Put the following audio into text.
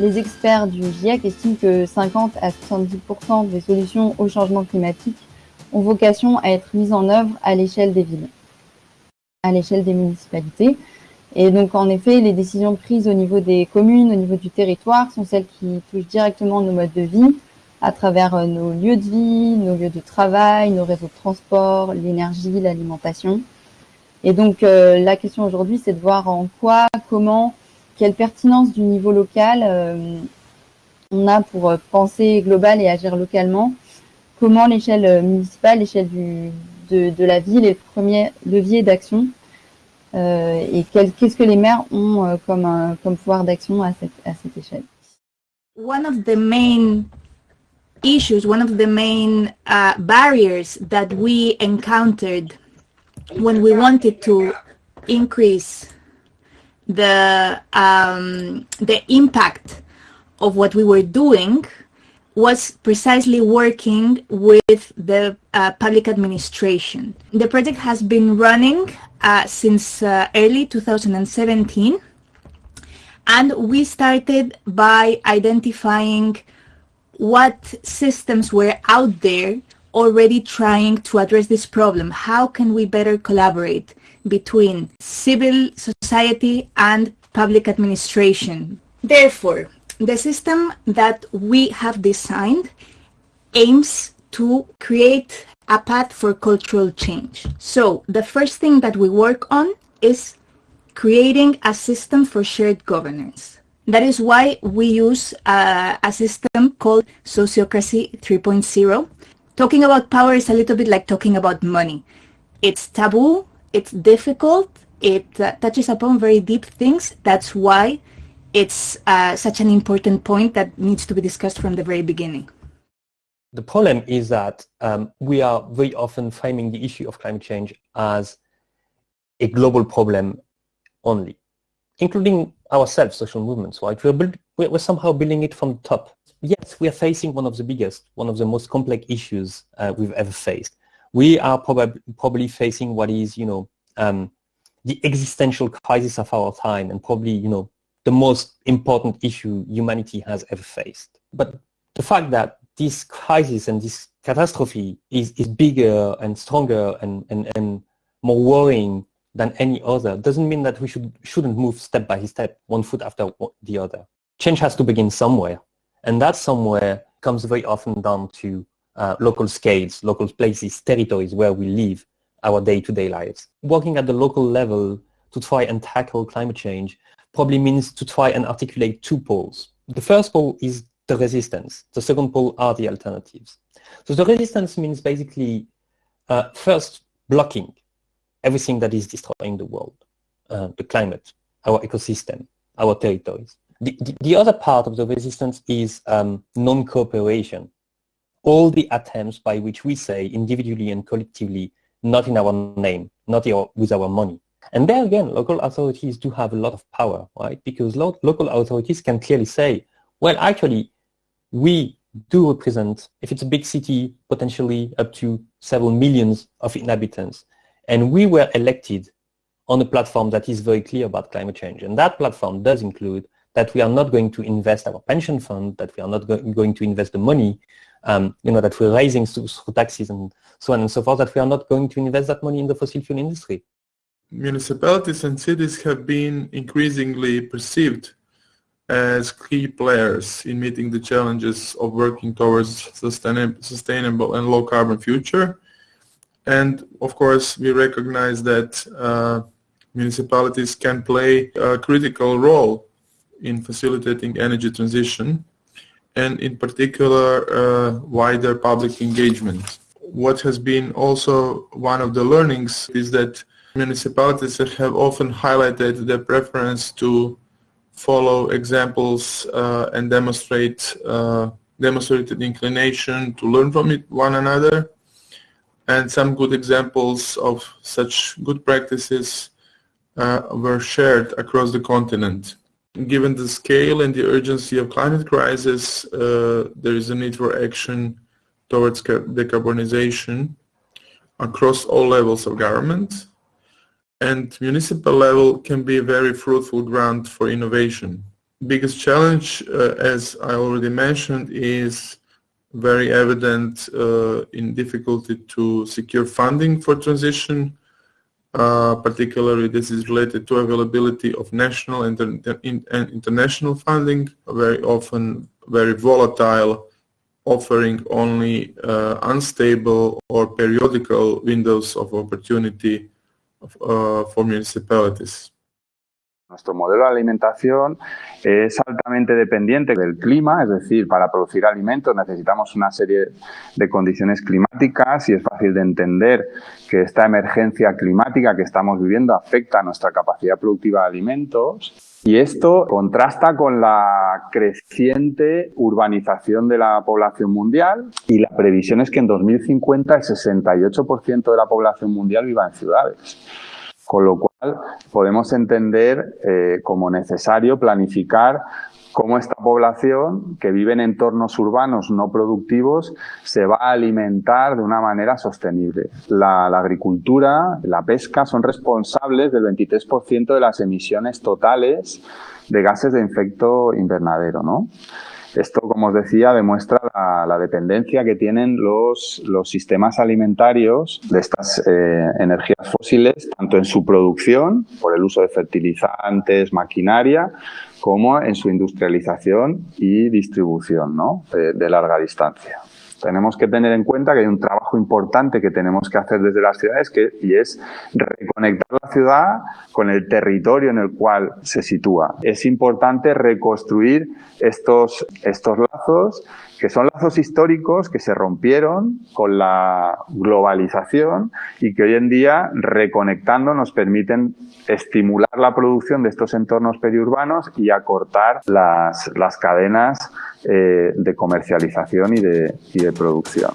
les experts du GIEC estiment que 50 à 70% des solutions au changement climatique ont vocation à être mises en œuvre à l'échelle des villes, à l'échelle des municipalités. Et donc, en effet, les décisions prises au niveau des communes, au niveau du territoire, sont celles qui touchent directement nos modes de vie, à travers euh, nos lieux de vie, nos lieux de travail, nos réseaux de transport, l'énergie, l'alimentation. Et donc, euh, la question aujourd'hui, c'est de voir en quoi, comment, quelle pertinence du niveau local euh, on a pour penser global et agir localement, comment l'échelle municipale, l'échelle de, de, la ville est le premier levier d'action euh, et qu'est-ce que les maires ont euh, comme, comme pouvoir d'action à cette, à cette échelle? One of the main issues, one of the main uh, barriers that we encountered when we wanted to increase the um, the impact of what we were doing was precisely working with the uh, public administration. The project has been running uh, since uh, early 2017 and we started by identifying what systems were out there already trying to address this problem. How can we better collaborate between civil society and public administration? Therefore, the system that we have designed aims to create a path for cultural change. So the first thing that we work on is creating a system for shared governance. That is why we use uh, a system called Sociocracy 3.0. Talking about power is a little bit like talking about money. It's taboo, it's difficult, it uh, touches upon very deep things. That's why it's uh, such an important point that needs to be discussed from the very beginning. The problem is that um, we are very often framing the issue of climate change as a global problem only, including ourselves, social movements, right? We're, build, we're somehow building it from the top. Yes, we are facing one of the biggest, one of the most complex issues uh, we've ever faced. We are probably, probably facing what is, you know, um, the existential crisis of our time and probably, you know, the most important issue humanity has ever faced. But the fact that this crisis and this catastrophe is, is bigger and stronger and, and, and more worrying than any other doesn't mean that we should, shouldn't move step by step, one foot after the other. Change has to begin somewhere. And that somewhere comes very often down to uh, local scales, local places, territories where we live our day-to-day -day lives. Working at the local level to try and tackle climate change probably means to try and articulate two poles. The first pole is the resistance. The second pole are the alternatives. So the resistance means basically uh, first blocking everything that is destroying the world, uh, the climate, our ecosystem, our territories. The, the, the, other part of the resistance is um, non-cooperation. All the attempts by which we say individually and collectively, not in our name, not with our money, and there again, local authorities do have a lot of power, right? Because lo local authorities can clearly say, well, actually, we do represent, if it's a big city, potentially up to several millions of inhabitants. And we were elected on a platform that is very clear about climate change. And that platform does include that we are not going to invest our pension fund, that we are not go going to invest the money, um, you know, that we're raising through taxes and so on and so forth, that we are not going to invest that money in the fossil fuel industry municipalities and cities have been increasingly perceived as key players in meeting the challenges of working towards sustainable and low carbon future. And of course, we recognize that uh, municipalities can play a critical role in facilitating energy transition and in particular uh, wider public engagement. What has been also one of the learnings is that Municipalities have often highlighted their preference to follow examples uh, and demonstrate uh, demonstrated inclination to learn from it, one another. And some good examples of such good practices uh, were shared across the continent. Given the scale and the urgency of climate crisis, uh, there is a need for action towards decarbonization across all levels of government and municipal level can be a very fruitful ground for innovation. biggest challenge, uh, as I already mentioned, is very evident uh, in difficulty to secure funding for transition. Uh, particularly, this is related to availability of national and, international funding, very often very volatile, offering only uh, unstable or periodical windows of opportunity uh, for municipalities. Nuestro modelo de alimentación es altamente dependiente del clima, es decir, para producir alimentos necesitamos una serie de condiciones climáticas y es fácil de entender que esta emergencia climática que estamos viviendo afecta a nuestra capacidad productiva de alimentos y esto contrasta con la creciente urbanización de la población mundial y la previsión es que en 2050 el 68% de la población mundial viva en ciudades. Con lo cual podemos entender eh, como necesario planificar cómo esta población que vive en entornos urbanos no productivos se va a alimentar de una manera sostenible. La, la agricultura, la pesca son responsables del 23% de las emisiones totales de gases de efecto invernadero. ¿no? Esto, como os decía, demuestra la, dependencia que tienen los, los, sistemas alimentarios de estas eh, energías fósiles, tanto en su producción, por el uso de fertilizantes, maquinaria, como en su industrialización y distribución ¿no? de larga distancia tenemos que tener en cuenta que hay un trabajo importante que tenemos que hacer desde las ciudades que, y es reconectar la ciudad con el territorio en el cual se sitúa. Es importante reconstruir estos, estos lazos que son lazos históricos que se rompieron con la globalización y que hoy en día, reconectando, nos permiten estimular la producción de estos entornos periurbanos y acortar las, las cadenas eh, de comercialización y de, y de producción.